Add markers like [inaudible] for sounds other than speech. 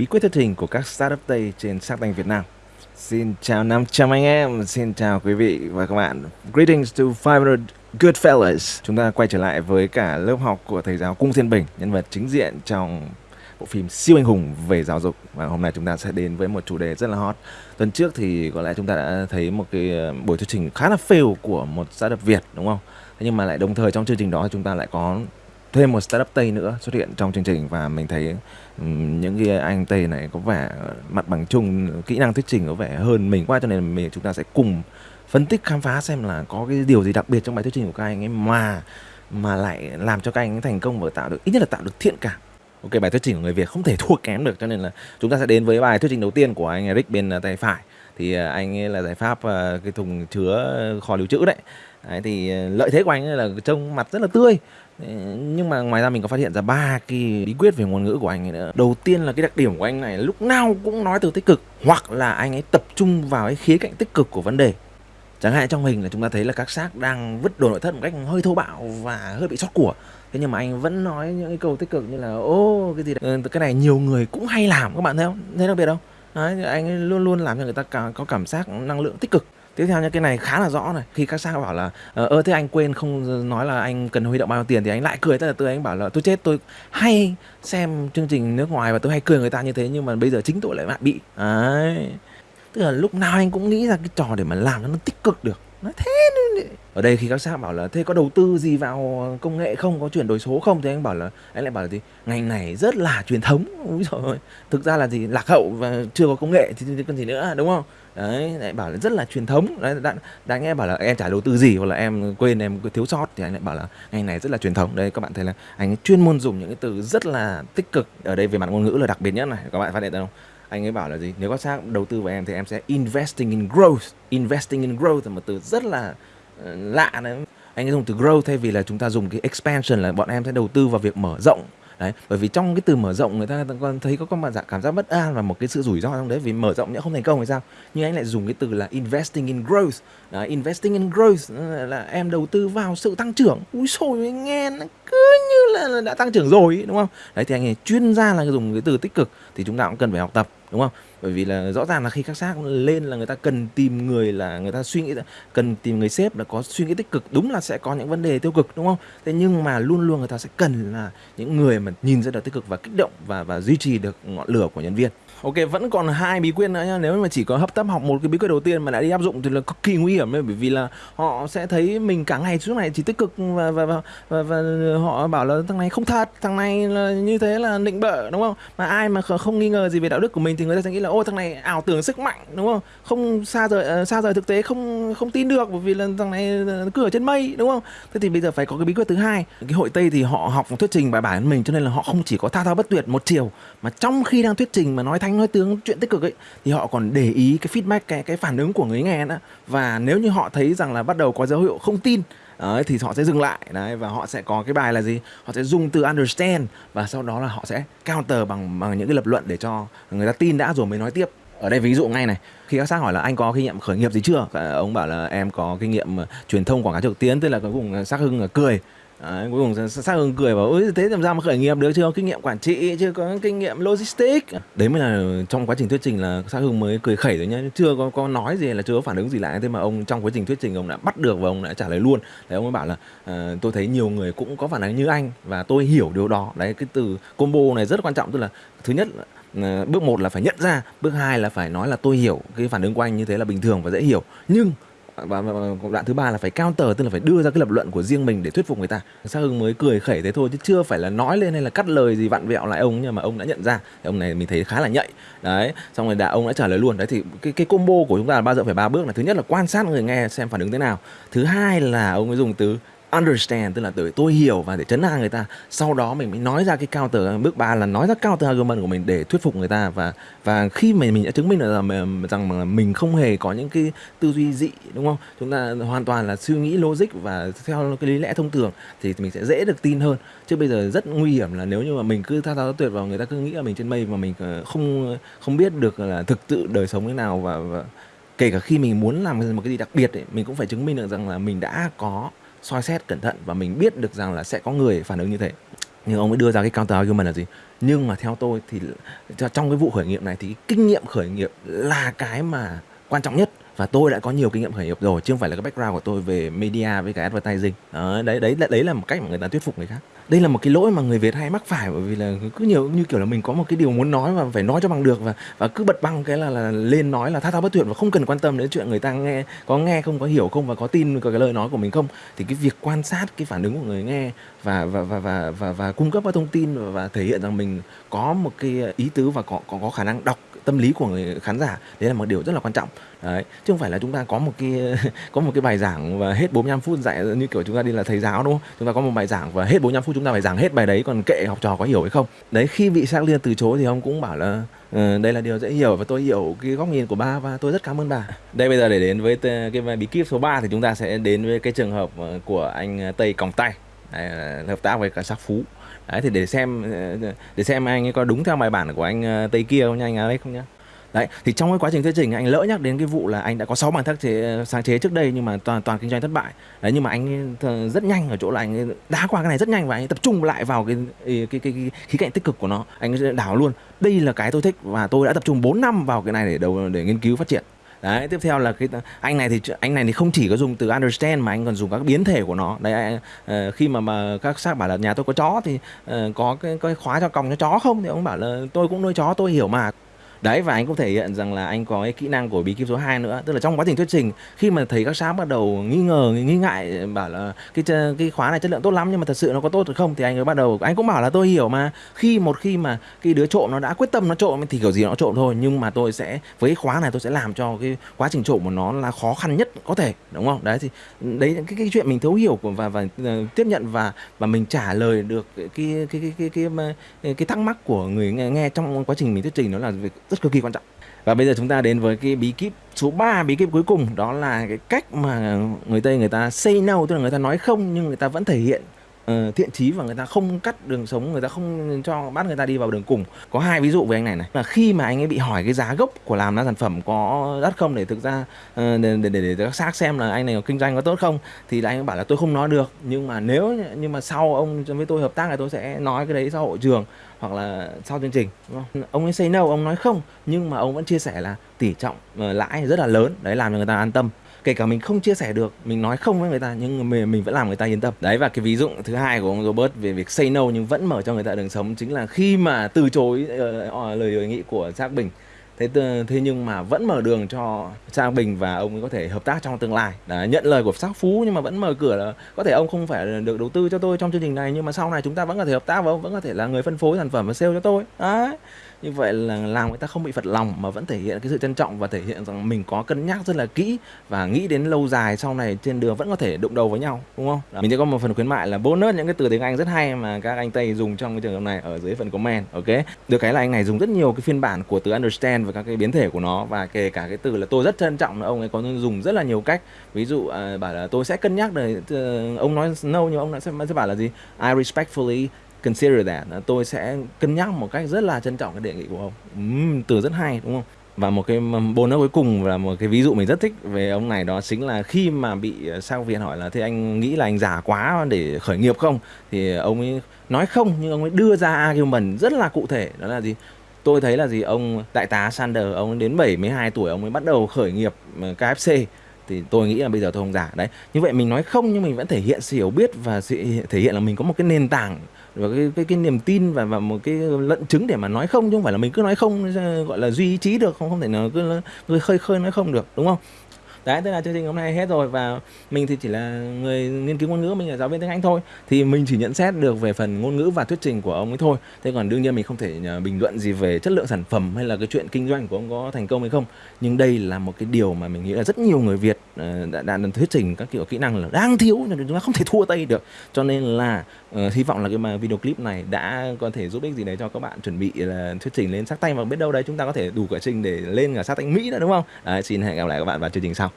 bí quyết thuyết trình của các startup Tây trên sắc Tank Việt Nam. Xin chào 500 anh em, xin chào quý vị và các bạn. Greetings to 500 good fellas. Chúng ta quay trở lại với cả lớp học của thầy giáo Cung Thiên Bình, nhân vật chính diện trong bộ phim siêu anh hùng về giáo dục và hôm nay chúng ta sẽ đến với một chủ đề rất là hot tuần trước thì có lẽ chúng ta đã thấy một cái ờ, buổi thuyết trình khá là fail của một startup Việt đúng không thế nhưng mà lại đồng thời trong chương trình đó chúng ta lại có thêm một startup Tây nữa xuất hiện trong chương trình và mình thấy những cái anh Tây này có vẻ mặt bằng chung, kỹ năng thuyết trình có vẻ hơn mình quá cho nên mình, chúng ta sẽ cùng phân tích khám phá xem là có cái điều gì đặc biệt trong bài thuyết trình của các anh ấy mà mà lại làm cho các anh ấy thành công và tạo được, ít nhất là tạo được thiện cảm Ok, bài thuyết trình của người Việt không thể thua kém được cho nên là chúng ta sẽ đến với bài thuyết trình đầu tiên của anh Eric bên à, tay phải thì à, anh ấy là giải pháp à, cái thùng chứa kho lưu trữ đấy đấy thì ờ, lợi thế của anh ấy là trông mặt rất là tươi. Ờ, nhưng mà ngoài ra mình có phát hiện ra ba cái bí quyết về ngôn ngữ của anh ấy nữa. Đầu tiên là cái đặc điểm của anh này lúc nào cũng nói từ tích cực hoặc là anh ấy tập trung vào cái khía cạnh tích cực của vấn đề. Chẳng hạn trong hình là chúng ta thấy là các xác đang vứt đồ nội thất một cách hơi thô bạo và hơi bị sót của. Thế nhưng mà anh vẫn nói những cái câu tích cực như là ô cái gì đấy. Ờ, cái này nhiều người cũng hay làm các bạn thấy không? Thấy đặc biệt không? Đấy, anh ấy luôn luôn làm cho người ta có cảm giác năng lượng tích cực tiếp theo như cái này khá là rõ này. Khi các sang bảo là ờ, ơ, thế anh quên không ờ, nói là anh cần huy động bao nhiêu tiền thì anh lại cười. Tức là tôi anh bảo là, tôi chết, tôi hay xem chương trình nước ngoài và tôi hay cười người ta như thế, nhưng mà bây giờ chính tôi lại bị. Đấy. Tức là lúc nào anh cũng nghĩ ra cái trò để mà làm nó tích cực được. Nói thế ở đây khi các sát bảo là thế có đầu tư gì vào công nghệ không? Có chuyển đổi số không? Thì anh bảo là anh lại bảo là gì? Ngành này rất là truyền thống. [laughs] Úi rồi thực ra là gì? Lạc hậu và chưa có công nghệ thì cần gì nữa đúng không? Đấy lại bảo là rất là truyền thống. Đấy đã, đã nghe bảo là em trả đầu tư gì hoặc là em quên em thiếu sót thì anh lại bảo là ngành này rất là truyền thống. Đây các bạn thấy là anh chuyên môn dùng những cái từ rất là tích cực ở đây về mặt ngôn ngữ là đặc biệt nhất này. Các bạn phát hiện không? Anh ấy bảo là gì? Nếu có xác đầu tư vào em thì em sẽ investing in growth. Investing in growth là một từ rất là lạ đấy. Anh ấy dùng từ grow thay vì là chúng ta dùng cái expansion là bọn em sẽ đầu tư vào việc mở rộng. Đấy bởi vì trong cái từ mở rộng người ta còn thấy có con bạn dạ cảm giác bất an và một cái sự rủi ro trong đấy vì mở rộng nhưng không thành công thì sao. Nhưng anh lại dùng cái từ là investing in growth. Đấy, investing in growth ờ, là em đầu tư vào sự tăng trưởng. Ui sồi nghe nó cứ như là đã tăng trưởng rồi đúng không? Đấy thì anh ấy chuyên gia là dùng cái từ tích cực thì chúng ta cũng cần phải học tập đúng không? Bởi vì là rõ ràng là khi các xác lên là người ta cần tìm người là người ta suy nghĩ cần tìm người sếp là có suy nghĩ tích cực đúng là sẽ có những vấn đề tiêu cực đúng không? Thế nhưng mà luôn luôn người ta sẽ cần là những người mà nhìn ra được tích cực và kích động và và duy trì được ngọn lửa của nhân viên. Ok vẫn còn hai bí quyết nữa nhá. Nếu mà chỉ có hấp tấp học một cái bí quyết đầu tiên mà đã đi áp dụng thì là cực kỳ nguy hiểm Bởi vì là họ sẽ thấy mình cả ngày suốt ngày chỉ tích cực và, và, và, và, và họ bảo là thằng này không thật Thằng này là như thế là nịnh bợ đúng không? Mà ai mà không nghi ngờ gì về đạo đức của mình thì người ta sẽ nghĩ là, ô, thằng này ảo tưởng sức mạnh đúng không? Không xa rời ờ, xa rời thực tế, không không tin được, bởi vì là thằng này ờ, cứ ở trên mây, đúng không? Thế thì bây giờ phải có cái bí quyết thứ hai. Cái hội Tây thì họ học thuyết trình bài bản mình, cho nên là họ không chỉ có thao thao bất tuyệt một chiều, Mà trong khi đang thuyết trình mà nói thanh nói tướng, chuyện tích cực ấy, thì họ còn để ý cái feedback, cái cái phản ứng của người nghe nữa. Và nếu như họ thấy rằng là bắt đầu có dấu hiệu không tin Đấy, thì họ sẽ dừng lại. Đấy và họ sẽ có cái bài là gì? Họ sẽ dùng từ understand và sau đó là họ sẽ counter bằng bằng những cái lập luận để cho người ta tin đã rồi mới nói tiếp. Ở đây ví dụ ngay này khi các xác hỏi là anh có kinh nghiệm khởi nghiệp gì chưa? Ờ, ông bảo là em có kinh nghiệm ờ, truyền thông quảng cáo trực tuyến tức là cuối cùng xác hưng cười. Đấy, cuối cùng xác hương cười bảo ôi thế làm sao mà khởi nghiệp được? Chưa có kinh nghiệm quản trị chưa có kinh nghiệm logistics. Đấy mới là trong quá trình thuyết trình là xác hương mới cười khẩy rồi nhá. Chưa có có nói gì là chưa có phản ứng gì lại. Thế mà ông trong quá trình thuyết trình ông đã bắt được và ông đã trả lời luôn. Đấy ông mới bảo là à, tôi thấy nhiều người cũng có phản ứng như anh và tôi hiểu điều đó. Đấy cái từ combo này rất quan trọng. Tức là thứ nhất là ờ, bước một là phải nhận ra bước hai là phải nói là tôi hiểu cái phản ứng của anh như thế là bình thường và dễ hiểu. Nhưng và, và, đoạn thứ ba là phải counter tức là phải đưa ra cái lập luận của riêng mình để thuyết phục người ta. Sa hưng mới cười khẩy thế thôi chứ chưa phải là nói lên hay là cắt lời gì vặn vẹo lại ông nhưng mà ông đã nhận ra. Thì ông này mình thấy khá là nhạy. Đấy xong rồi đã ông đã trả lời luôn. Đấy thì cái cái combo của chúng ta là bao giờ phải ba bước là thứ nhất là quan sát người nghe xem phản ứng thế nào. Thứ hai là ông ấy dùng từ understand tức là từ tôi hiểu và để chấn an người ta. Sau đó mình mới nói ra cái counter bước ba là nói ra counter argument của mình để thuyết phục người ta. Và và khi mà mình đã chứng minh được rằng, rằng mình không hề có những cái tư duy dị đúng không? Chúng ta hoàn toàn là suy nghĩ logic và theo cái lý lẽ thông thường thì mình sẽ dễ được tin hơn. Chứ bây giờ rất nguy hiểm là nếu như mà mình cứ thao thao tuyệt vào người ta cứ nghĩ là mình trên mây mà mình ờ, không không biết được là thực sự đời sống thế nào. Và, và kể cả khi mình muốn làm một cái gì đặc biệt ấy, mình cũng phải chứng minh được rằng là mình đã có soi xét cẩn thận và mình biết được rằng là sẽ có người phản ứng như thế. Nhưng ông ấy đưa ra cái counter argument là gì? Nhưng mà theo tôi thì trong cái vụ khởi nghiệp này thì kinh nghiệm khởi nghiệp là cái mà quan trọng nhất. Và tôi đã có nhiều kinh nghiệm khởi nghiệp rồi chứ không phải là cái background của tôi về media với cả advertising. Đó, đấy đấy đấy là một cách mà người ta thuyết phục người khác đây là một cái lỗi mà người Việt hay mắc phải bởi vì là cứ nhiều như kiểu là mình có một cái điều muốn nói và phải nói cho bằng được và và cứ bật băng cái là, là lên nói là thao thao bất tuyệt và không cần quan tâm đến chuyện người ta nghe có nghe không có hiểu không và có tin cái lời nói của mình không. Thì cái việc quan sát cái phản ứng của người nghe và và và và và, và cung cấp các thông tin và, và thể hiện rằng mình có một cái ý tứ và có có có khả năng đọc tâm lý của người khán giả đấy là một điều rất là quan trọng. Đấy chứ không phải là chúng ta có một cái [laughs] có một cái bài giảng và hết 45 phút dạy như kiểu chúng ta đi là thầy giáo đúng không? Chúng ta có một bài giảng và hết 45 phút chúng ta phải giảng hết bài đấy còn kệ học trò có hiểu hay không? Đấy khi vị sang liên từ chối thì ông cũng bảo là Ừ, đây là điều dễ hiểu và tôi hiểu cái góc nhìn của ba và tôi rất cảm ơn bà đây bây giờ để đến với cái bí kíp số 3 thì chúng ta sẽ đến với cái trường hợp ờ, của anh Tây Còng Tay. Đấy, hợp tác với cả sắc phú đấy thì để xem để xem anh ấy có đúng theo bài bản của anh ờ, Tây kia không nha anh ấy không nhá. Đấy thì trong cái quá trình thuyết trình anh lỡ nhắc đến cái vụ là anh đã có 6 bản thắc chế ờ, sáng chế trước đây nhưng mà toàn toàn kinh doanh thất bại. Đấy nhưng mà anh rất nhanh ở chỗ là anh đá qua cái này rất nhanh và anh tập trung lại vào cái cái cái, cái, cái khí cạnh tích cực của nó. Anh đảo luôn. Đây là cái tôi thích và tôi đã tập trung 4 năm vào cái này để đầu để nghiên cứu phát triển đấy tiếp theo là cái anh này thì anh này thì không chỉ có dùng từ understand mà anh còn dùng các biến thể của nó. Đấy uh, khi mà mà các xác bảo là nhà tôi có chó thì uh, có cái, cái khóa cho còng cho chó không? Thì ông bảo là tôi cũng nuôi chó tôi hiểu mà đấy và anh cũng thể hiện rằng là anh có cái kỹ năng của bí kíp số 2 nữa. Tức là trong quá trình thuyết trình khi mà thấy các sáng bắt đầu nghi ngờ nghi ngại bảo là cái cái khóa này chất lượng tốt lắm nhưng mà thật sự nó có tốt được không thì anh mới bắt đầu. Anh cũng bảo là tôi hiểu mà. Khi một khi mà cái đứa trộm nó đã quyết tâm nó trộm thì kiểu gì nó trộm thôi nhưng mà tôi sẽ với cái khóa này tôi sẽ làm cho cái quá trình trộm của nó là khó khăn nhất có thể đúng không? Đấy thì đấy cái cái chuyện mình thấu hiểu và và, và tiếp nhận và và mình trả lời được cái cái cái cái cái cái, cái, cái thắc mắc của người nghe, nghe trong quá trình mình thuyết trình nó là việc rất cực kỳ quan trọng. Và bây giờ chúng ta đến với cái bí kíp số 3 bí kíp cuối cùng, đó là cái cách mà người Tây người ta say no, tức là người ta nói không nhưng người ta vẫn thể hiện uh, thiện chí và người ta không cắt đường sống người ta không cho bắt người ta đi vào đường cùng. Có hai ví dụ với anh này này. Là khi mà anh ấy bị hỏi cái giá gốc của làm ra sản phẩm có đắt không để thực ra uh, để, để, để, để các xác xem là anh này có kinh doanh có tốt không thì là anh ấy bảo là tôi không nói được nhưng mà nếu nhưng mà sau ông với tôi hợp tác là tôi sẽ nói cái đấy sau hội trường hoặc là sau chương trình đúng không? ông ấy say no ông nói không nhưng mà ông vẫn chia sẻ là tỷ trọng uh, lãi rất là lớn đấy làm cho người ta an tâm kể cả mình không chia sẻ được mình nói không với người ta nhưng mình, mình vẫn làm người ta yên tâm. Đấy và cái ví dụ thứ hai của ông Robert về việc say no nhưng vẫn mở cho người ta đường sống chính là khi mà từ chối uh, lời đề nghị của Trác Bình. Thế thế nhưng mà vẫn mở đường cho Trang Bình và ông ấy có thể hợp tác trong tương lai. Đấy, nhận lời của sắc phú nhưng mà vẫn mở cửa là có thể ông không phải được đầu tư cho tôi trong chương trình này nhưng mà sau này chúng ta vẫn có thể hợp tác và ông vẫn có thể là người phân phối sản phẩm và sale cho tôi. Đấy như vậy là làm người ta không bị phật lòng mà vẫn thể hiện cái sự trân trọng và thể hiện rằng mình có cân nhắc rất là kỹ và nghĩ đến lâu dài sau này trên đường vẫn có thể đụng đầu với nhau đúng không? Đó. mình sẽ có một phần khuyến mại là bonus những cái từ tiếng anh rất hay mà các anh tây dùng trong cái trường hợp này ở dưới phần comment ok? Được cái là anh này dùng rất nhiều cái phiên bản của từ understand và các cái biến thể của nó và kể cả cái từ là tôi rất trân trọng là ông ấy có dùng rất là nhiều cách. Ví dụ à, bảo là tôi sẽ cân nhắc để uh, ông nói no nhưng ông sẽ, sẽ bảo là gì? I respectfully consider that. Tôi sẽ cân nhắc một cách rất là trân trọng cái đề nghị của ông. Uhm, từ rất hay đúng không? Và một cái bonus cuối cùng là một cái ví dụ mình rất thích về ông này đó chính là khi mà bị ờ, sao viện hỏi là thế anh nghĩ là anh già quá để khởi nghiệp không? Thì ông ấy nói không nhưng ông ấy đưa ra argument rất là cụ thể. Đó là gì? Tôi thấy là gì? Ông đại tá Sander ông đến 72 tuổi ông mới bắt đầu khởi nghiệp ờ, KFC thì tôi nghĩ là bây giờ tôi không giả đấy như vậy mình nói không nhưng mình vẫn thể hiện sự hiểu biết và sự thể hiện là mình có một cái nền tảng và cái cái, cái niềm tin và và một cái lận chứng để mà nói không chứ không phải là mình cứ nói không gọi là duy trí được không không thể nào cứ, cứ khơi khơi nói không được đúng không? Đấy tức là chương trình hôm nay hết rồi và mình thì chỉ là người nghiên cứu ngôn ngữ mình là giáo viên tiếng anh thôi. Thì mình chỉ nhận xét được về phần ngôn ngữ và thuyết trình của ông ấy thôi. Thế còn đương nhiên mình không thể à, bình luận gì về chất lượng sản phẩm hay là cái chuyện kinh doanh của ông có thành công hay không. Nhưng đây là một cái điều mà mình nghĩ là rất nhiều người việt à, đã, đã, được thuyết trình các kiểu kỹ năng là đang thiếu chúng ta không thể thua tay được. Cho nên là uh, hy vọng là cái mà video clip này đã có thể giúp ích gì đấy cho các bạn chuẩn bị là thuyết trình lên sắc tay và biết đâu đấy chúng ta có thể đủ quá trình để lên cả sát tay mỹ nữa đúng không? Đấy, xin hẹn gặp lại các bạn vào chương trình sau.